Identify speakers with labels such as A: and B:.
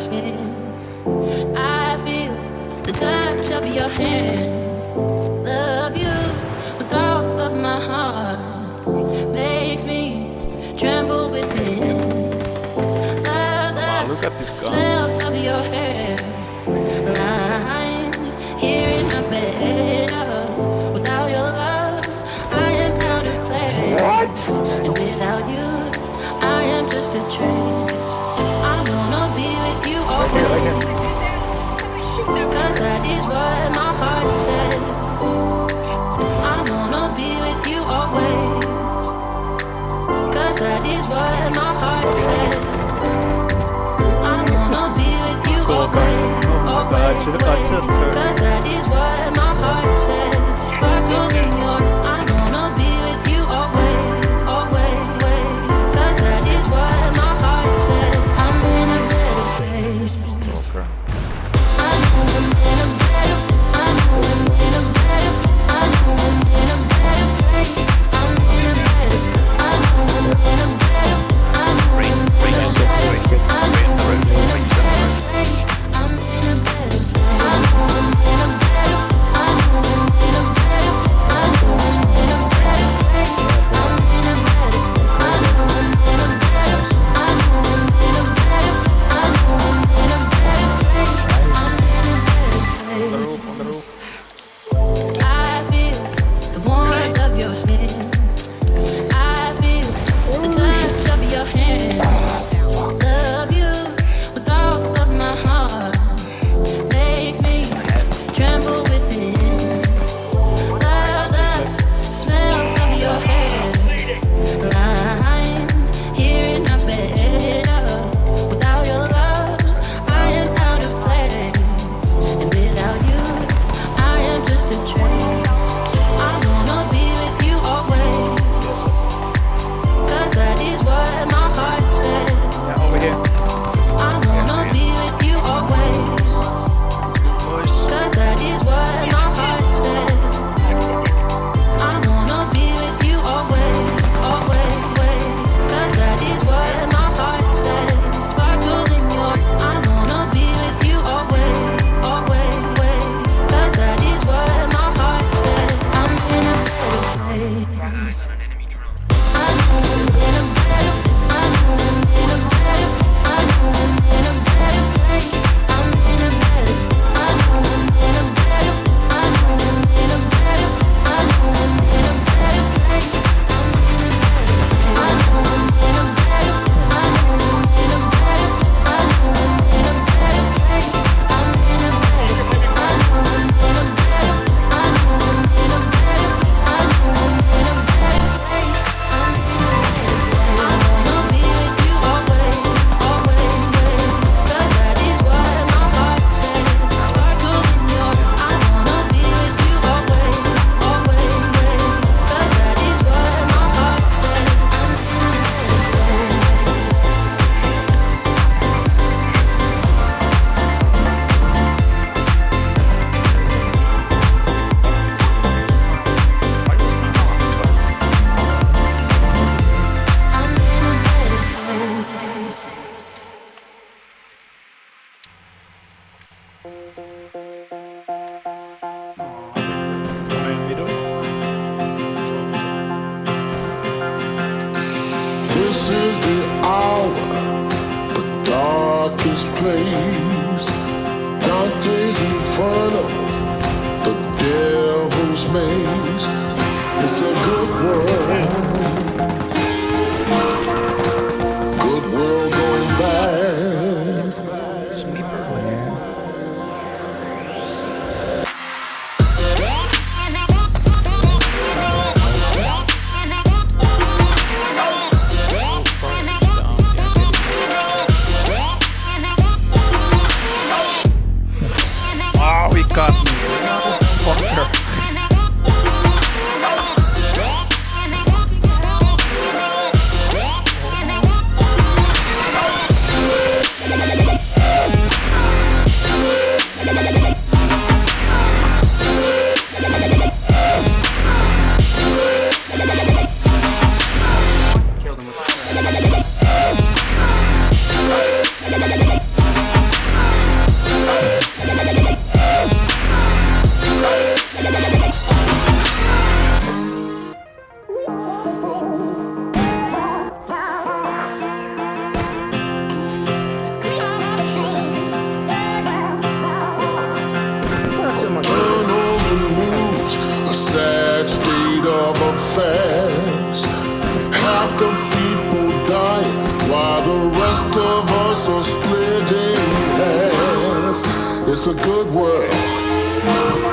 A: skin. I feel the touch of your hand. Love you with all of my heart. Makes me tremble within. Love,
B: love,
A: wow,
B: look at this
A: guy. That is what my heart says. I wanna be with you always. Cause that is what my heart says. I wanna be with you always. always, always. is
B: the
C: hour, the darkest place, Dante's Inferno. It's a good world.